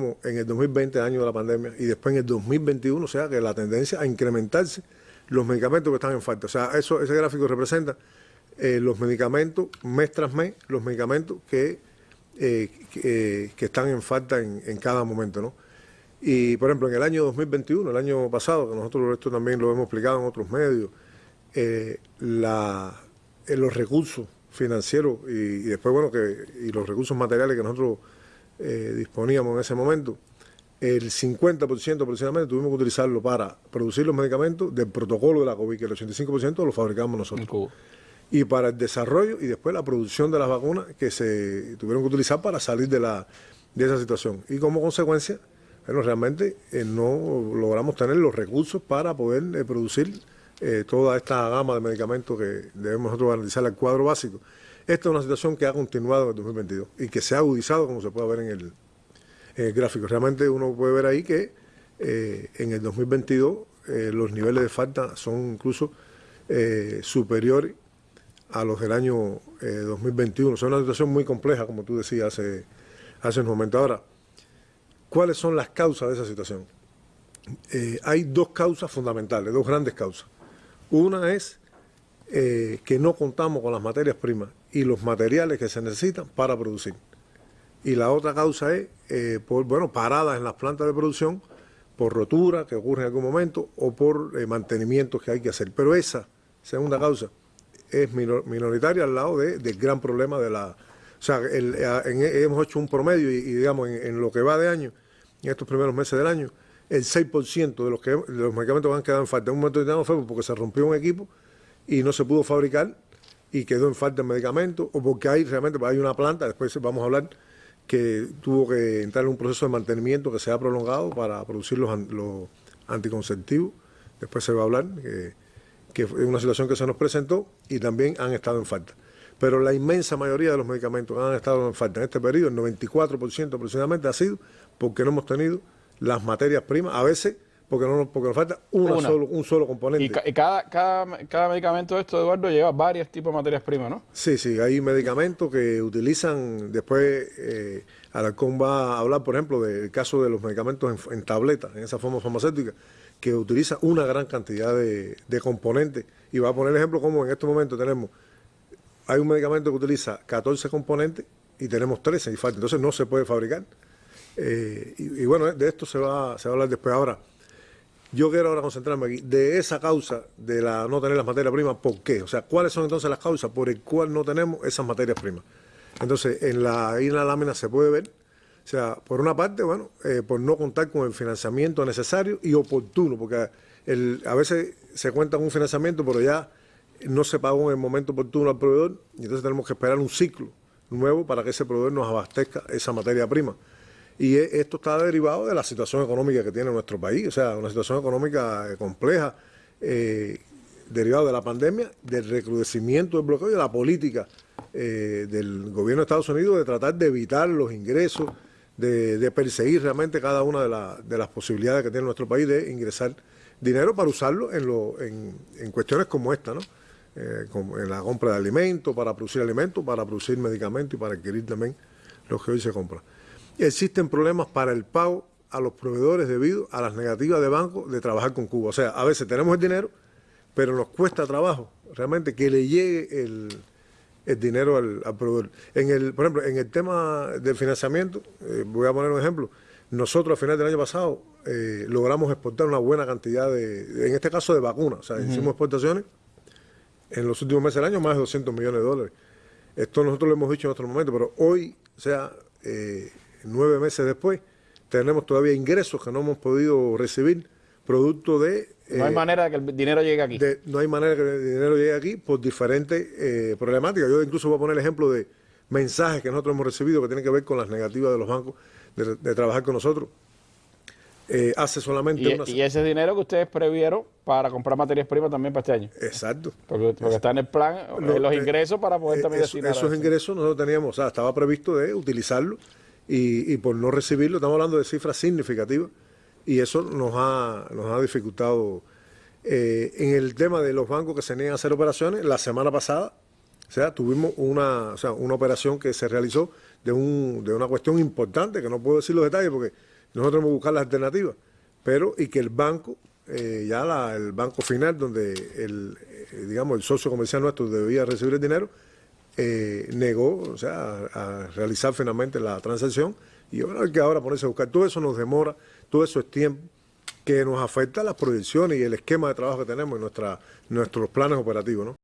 en el 2020, año de la pandemia, y después en el 2021, o sea que la tendencia a incrementarse los medicamentos que están en falta. O sea, eso, ese gráfico representa eh, los medicamentos mes tras mes, los medicamentos que, eh, que, están en falta en, cada momento, ¿no? Y, por ejemplo, en el año 2021, el año pasado, que nosotros esto también lo hemos explicado en otros medios, eh, los recursos financieros y, y, después, bueno, que y los recursos materiales que nosotros eh, disponíamos en ese momento, el 50% aproximadamente tuvimos que utilizarlo para producir los medicamentos del protocolo de la COVID, que el 85% lo fabricamos nosotros. Y para el desarrollo y después la producción de las vacunas que se tuvieron que utilizar para salir de, la, de esa situación. Y como consecuencia, bueno, realmente eh, no logramos tener los recursos para poder eh, producir toda esta gama de medicamentos que debemos nosotros garantizar al cuadro básico. Esta es una situación que ha continuado en el 2022 y que se ha agudizado, como se puede ver en el, gráfico. Realmente uno puede ver ahí que eh, en el 2022 eh, los niveles de falta son incluso eh, superiores a los del año 2021. Es una situación muy compleja, como tú decías hace, hace un momento. Ahora, ¿cuáles son las causas de esa situación? hay dos causas fundamentales, dos grandes causas. Una es que no contamos con las materias primas y los materiales que se necesitan para producir. Y la otra causa es, eh, por, bueno, paradas en las plantas de producción por rotura que ocurre en algún momento o por eh, mantenimientos que hay que hacer. Pero esa segunda causa es minoritaria al lado de, del gran problema de la... O sea, hemos hecho un promedio y, digamos, en, lo que va de año, en estos primeros meses del año, el 6% de los, que, los medicamentos han quedado en falta. En un momento determinado fue porque se rompió un equipo y no se pudo fabricar y quedó en falta de medicamentos, o porque hay realmente hay una planta, después vamos a hablar, que tuvo que entrar en un proceso de mantenimiento que se ha prolongado para producir los, anticonceptivos, después se va a hablar, que, que es una situación que se nos presentó y también han estado en falta. Pero la inmensa mayoría de los medicamentos que han estado en falta. En este periodo, el 94% aproximadamente, ha sido porque no hemos tenido las materias primas, a veces porque no porque nos falta Solo, un solo componente. Y, cada, cada, cada, medicamento de esto, Eduardo, lleva varios tipos de materias primas, ¿no? Sí, sí, hay medicamentos que utilizan, después eh, Alarcón va a hablar, por ejemplo, del caso de los medicamentos en, tableta, en esa forma farmacéutica, que utiliza una gran cantidad de, componentes. Y va a poner ejemplo como en este momento tenemos, hay un medicamento que utiliza 14 componentes y tenemos 13 y falta, entonces no se puede fabricar. Eh, y, y, bueno, de esto se va, se va a hablar después ahora. Yo quiero ahora concentrarme aquí de esa causa de la no tener las materias primas, ¿por qué? O sea, ¿cuáles son entonces las causas por el cual no tenemos esas materias primas? Entonces, en la, ahí en la lámina se puede ver, o sea, por una parte, bueno, eh, por no contar con el financiamiento necesario y oportuno, porque a veces se cuenta con un financiamiento, pero ya no se pagó en el momento oportuno al proveedor, y entonces tenemos que esperar un ciclo nuevo para que ese proveedor nos abastezca esa materia prima. Y e, esto está derivado de la situación económica que tiene nuestro país, o sea, una situación económica eh, compleja, eh, derivado de la pandemia, del recrudecimiento del bloqueo y de la política eh, del gobierno de Estados Unidos de tratar de evitar los ingresos, de, perseguir realmente cada una de, las posibilidades que tiene nuestro país de ingresar dinero para usarlo en, en, cuestiones como esta, ¿no? como en la compra de alimentos, para producir alimentos, para producir medicamentos y para adquirir también los que hoy se compran existen problemas para el pago a los proveedores debido a las negativas de banco de trabajar con Cuba. O sea, a veces tenemos el dinero, pero nos cuesta trabajo realmente que le llegue el, dinero al, proveedor. En el, por ejemplo, en el tema del financiamiento, eh, voy a poner un ejemplo, nosotros a final del año pasado eh, logramos exportar una buena cantidad de, en este caso de vacunas, o sea, hicimos exportaciones en los últimos meses del año más de 200 millones de dólares. Esto nosotros lo hemos dicho en otro momento, pero hoy, o sea, eh, nueve meses después, tenemos todavía ingresos que no hemos podido recibir, producto de... No hay eh, manera de que el dinero llegue aquí. no hay manera de que el dinero llegue aquí por diferentes eh, problemáticas. Yo incluso voy a poner el ejemplo de mensajes que nosotros hemos recibido que tienen que ver con las negativas de los bancos de, trabajar con nosotros. Eh, hace solamente y, una... y ese dinero que ustedes previeron para comprar materias primas también para este año. Exacto. Porque, está en el plan, los ingresos para poder también eso, Esos ingresos nosotros teníamos, o sea, estaba previsto de utilizarlo y, por no recibirlo, estamos hablando de cifras significativas y eso nos ha, nos ha dificultado. Eh, en el tema de los bancos que se niegan a hacer operaciones, la semana pasada, o sea, tuvimos una, o sea, una operación que se realizó de, un, de una cuestión importante, que no puedo decir los detalles porque nosotros que buscar las alternativas, pero y que el banco, eh, ya la- el banco final donde el, eh, digamos, el socio comercial nuestro debía recibir el dinero, eh, negó, o sea, a, realizar finalmente la transacción y bueno, hay que ahora ponerse a buscar. Todo eso nos demora, todo eso es tiempo que nos afecta a las proyecciones y el esquema de trabajo que tenemos en nuestra, nuestros planes operativos, ¿no?